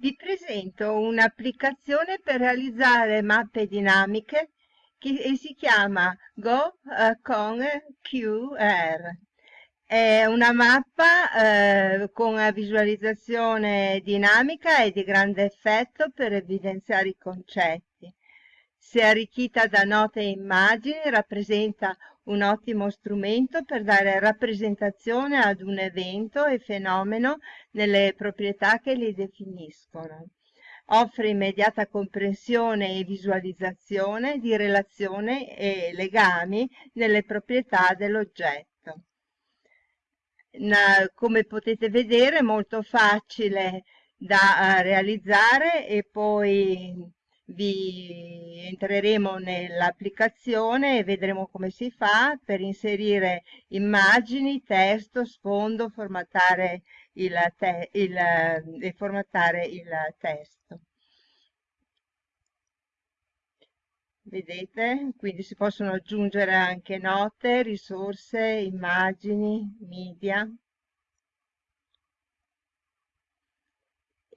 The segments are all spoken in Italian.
Vi presento un'applicazione per realizzare mappe dinamiche che si chiama Go eh, con QR. È una mappa eh, con una visualizzazione dinamica e di grande effetto per evidenziare i concetti. Se arricchita da note e immagini, rappresenta un ottimo strumento per dare rappresentazione ad un evento e fenomeno nelle proprietà che li definiscono. Offre immediata comprensione e visualizzazione di relazioni e legami nelle proprietà dell'oggetto come potete vedere è molto facile da uh, realizzare e poi vi entreremo nell'applicazione e vedremo come si fa per inserire immagini, testo, sfondo, formattare il, te il, e formattare il testo. vedete quindi si possono aggiungere anche note risorse immagini media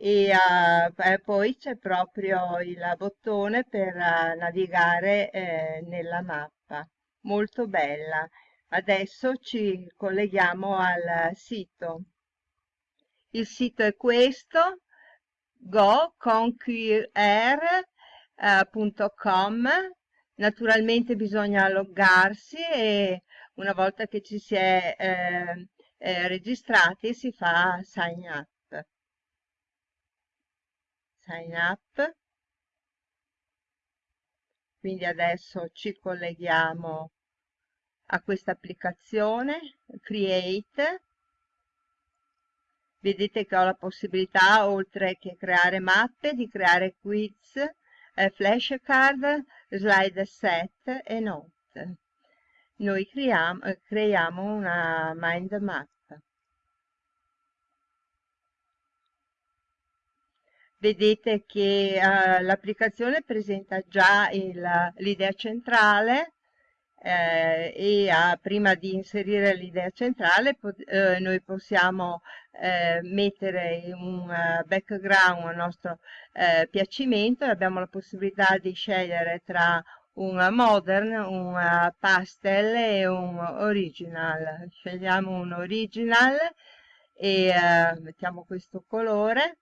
e uh, poi c'è proprio il bottone per uh, navigare eh, nella mappa. Molto bella. Adesso ci colleghiamo al sito. Il sito è questo go con qr www.com naturalmente bisogna loggarsi e una volta che ci si è eh, eh, registrati si fa sign up sign up quindi adesso ci colleghiamo a questa applicazione create vedete che ho la possibilità oltre che creare mappe di creare quiz eh, flashcard, slide set e note. Noi creiamo, creiamo una mind map. Vedete che uh, l'applicazione presenta già l'idea centrale eh, e a, prima di inserire l'idea centrale eh, noi possiamo eh, mettere un uh, background a nostro eh, piacimento e abbiamo la possibilità di scegliere tra un modern, un pastel e un original. Scegliamo un original e mettiamo questo colore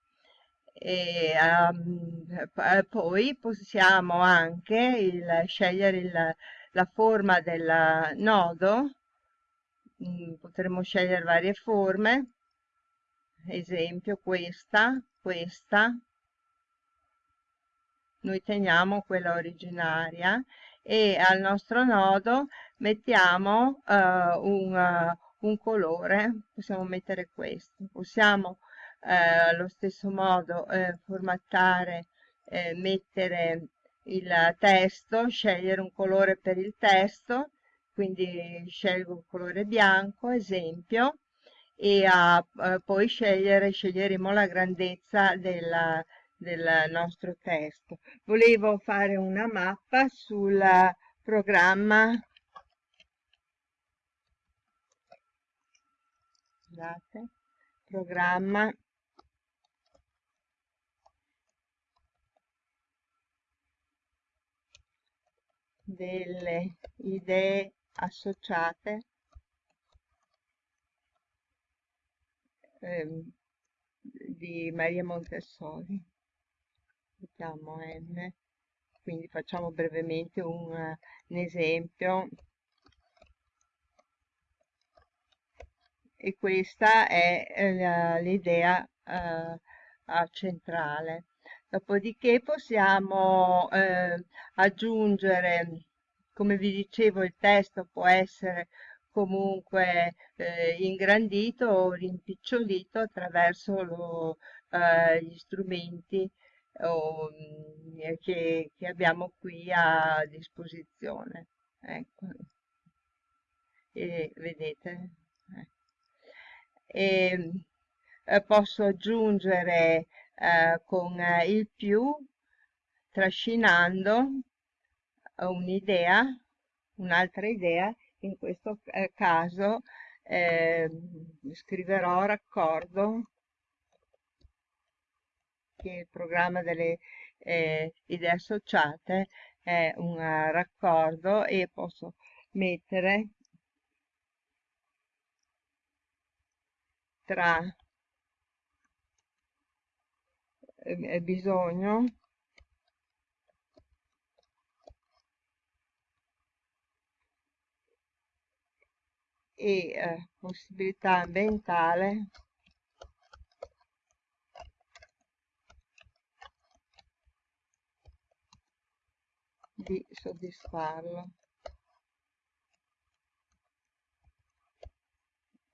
e um, poi possiamo anche il, scegliere il la forma del nodo. Mm, potremmo scegliere varie forme. Esempio questa questa. Noi teniamo quella originaria e al nostro nodo mettiamo uh, un, uh, un, colore. Possiamo mettere questo. Possiamo allo stesso modo formattare mettere il testo, scegliere un colore per il testo, quindi scelgo il colore bianco, esempio, e a, eh, poi scegliere, sceglieremo la grandezza della, del nostro testo. Volevo fare una mappa sul programma. Scusate, programma delle idee associate ehm, di Maria Montessori mettiamo n. Quindi facciamo brevemente un, un esempio. E questa è eh, l'idea eh, centrale. Dopodiché possiamo eh, aggiungere come vi dicevo il testo può essere comunque eh, ingrandito o rimpicciolito attraverso lo, eh, gli strumenti o, mm, che, che, abbiamo qui a disposizione. Ecco. E vedete e, eh, posso aggiungere eh, con eh, il più trascinando un'idea, un'altra idea, in questo eh, caso eh, scriverò raccordo che il programma delle eh, idee associate è un raccordo e posso mettere tra eh, bisogno e eh, possibilità ambientale. Di soddisfarlo.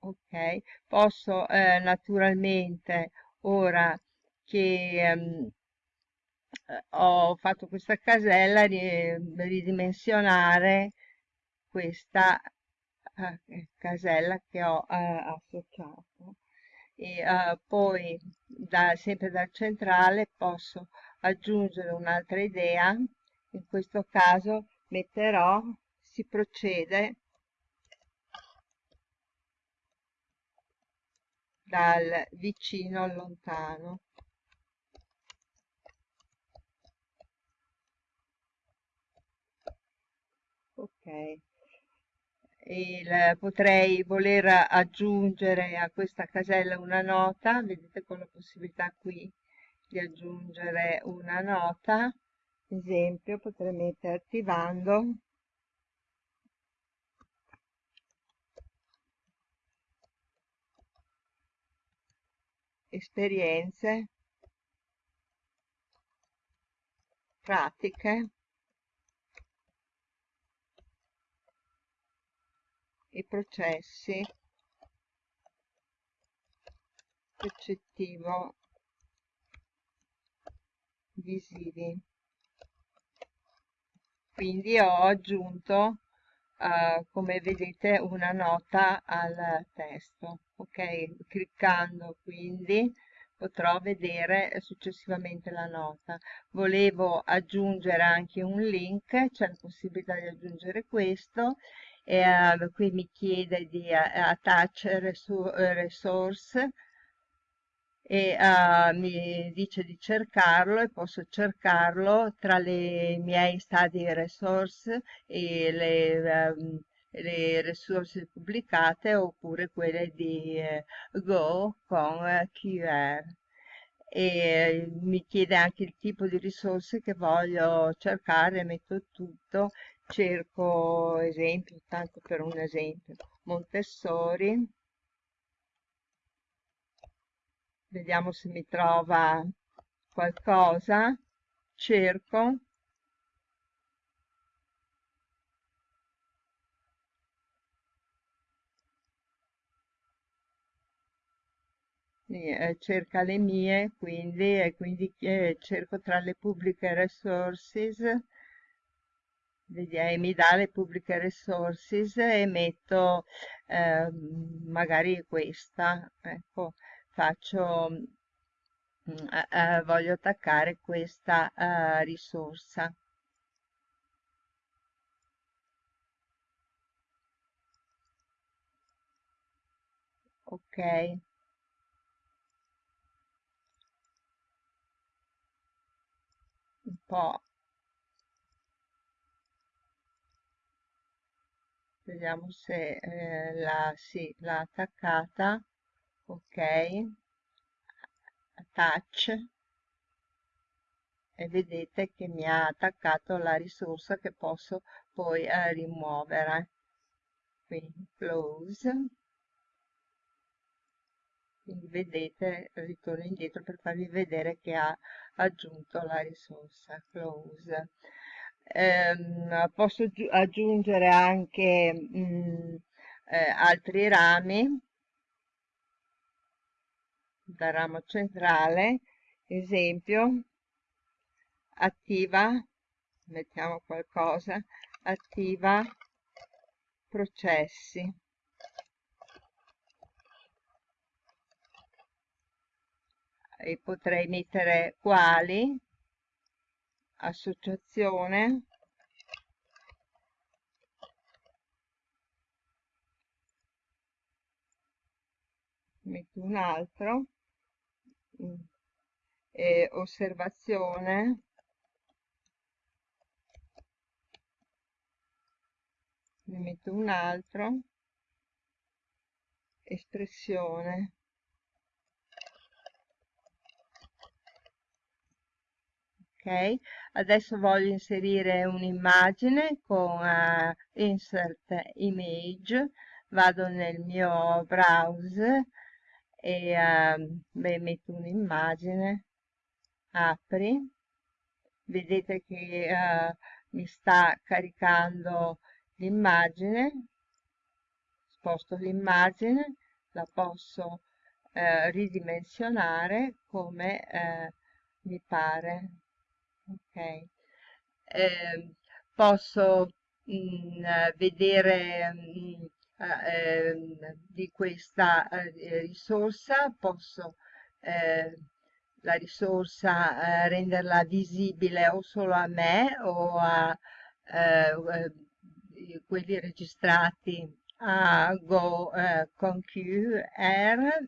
Ok posso eh, naturalmente ora che ehm, ho fatto questa casella ridimensionare questa eh, casella che ho eh, associato. E eh, poi da, sempre dal centrale posso aggiungere un'altra idea. In questo caso metterò si procede dal vicino al lontano. Ok il, potrei voler aggiungere a questa casella una nota, vedete con la possibilità qui di aggiungere una nota, esempio potrei mettere attivando esperienze. Pratiche i processi percettivo visivi. Quindi ho aggiunto uh, come vedete una nota al testo ok? Cliccando quindi potrò vedere successivamente la nota. Volevo aggiungere anche un link c'è la possibilità di aggiungere questo e uh, qui mi chiede di uh, attach resource e uh, mi dice di cercarlo e posso cercarlo tra le miei study resource e le, um, le risorse pubblicate oppure quelle di eh, Go con eh, QR e mi chiede anche il tipo di risorse che voglio cercare, metto tutto cerco esempio, tanto per un esempio, Montessori, vediamo se mi trova qualcosa, cerco, eh, cerca le mie quindi e quindi eh, cerco tra le pubbliche resources mi dà le pubbliche resources e metto eh, magari questa ecco faccio eh, voglio attaccare questa eh, risorsa. Ok. Un po' vediamo se eh, la, sì, l'ha attaccata. Ok. Attach e vedete che mi ha attaccato la risorsa che posso poi eh, rimuovere. Quindi close. Quindi vedete ritorno indietro per farvi vedere che ha aggiunto la risorsa. Close ehm, posso aggiungere anche mh, mm, eh, altri rami. Dal ramo centrale esempio attiva mettiamo qualcosa attiva processi. E potrei mettere quali associazione. Metto un altro. E osservazione. Ne metto un altro. Espressione ok? Adesso voglio inserire un'immagine con uh, insert image vado nel mio browser e uh, beh, metto un'immagine apri vedete che uh, mi sta caricando l'immagine sposto l'immagine la posso eh, ridimensionare come mi pare ok. Eh, posso mh, mm, vedere mh, mm, eh, di questa eh, risorsa? Posso eh, la risorsa eh, renderla visibile o solo a me o a eh, quelli registrati a Go eh, con QR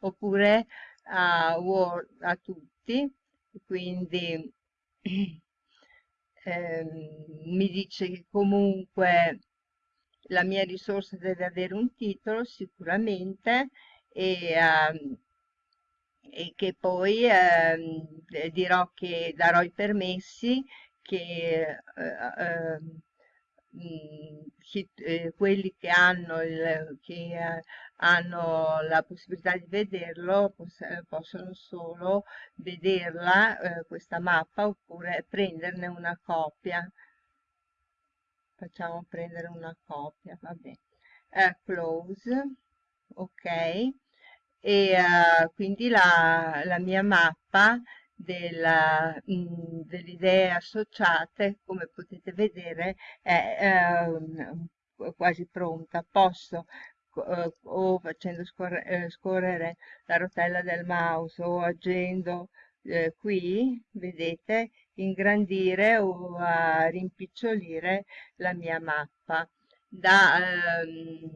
oppure a Word a tutti. Quindi eh, mi dice che comunque la mia risorsa deve avere un titolo sicuramente e, um, e che poi eh, dirò che darò i permessi che eh, mh, eh, quelli che hanno, il, che eh, hanno la possibilità di vederlo poss possono solo vederla eh, questa mappa oppure prenderne una copia. Facciamo prendere una copia vabbè eh, close ok. E uh, quindi la, la mia mappa delle idee associate, come potete vedere, è eh, quasi pronta. Posso eh, o facendo scorre, eh, scorrere la rotella del mouse o agendo eh, qui, vedete, ingrandire o rimpicciolire la mia mappa. Da, ehm,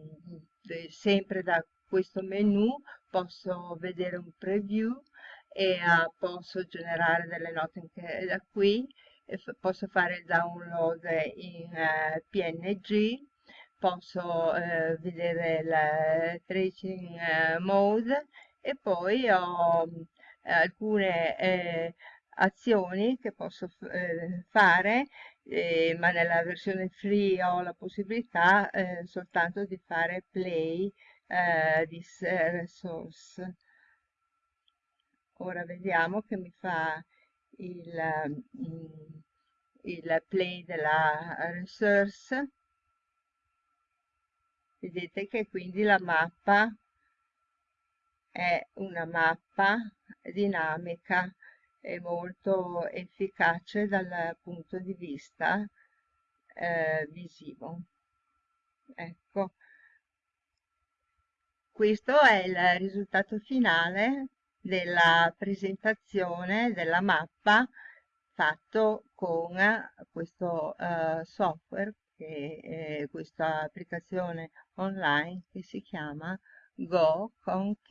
sempre da questo menu posso vedere un preview e uh, posso generare delle note anche da qui, posso fare il download in uh, eh, PNG, posso uh, vedere il tracing mode e poi ho alcune azioni che posso fare eh, ma nella versione free ho la possibilità eh, soltanto di fare play eh, this resource ora vediamo che mi fa il, mm, il play della resource. Vedete che quindi la mappa è una mappa dinamica e molto efficace dal punto di vista eh, visivo. Ecco. Questo è il risultato finale della presentazione della mappa fatto con questo uh, software, che, eh, questa applicazione online che si chiama goconqr.com.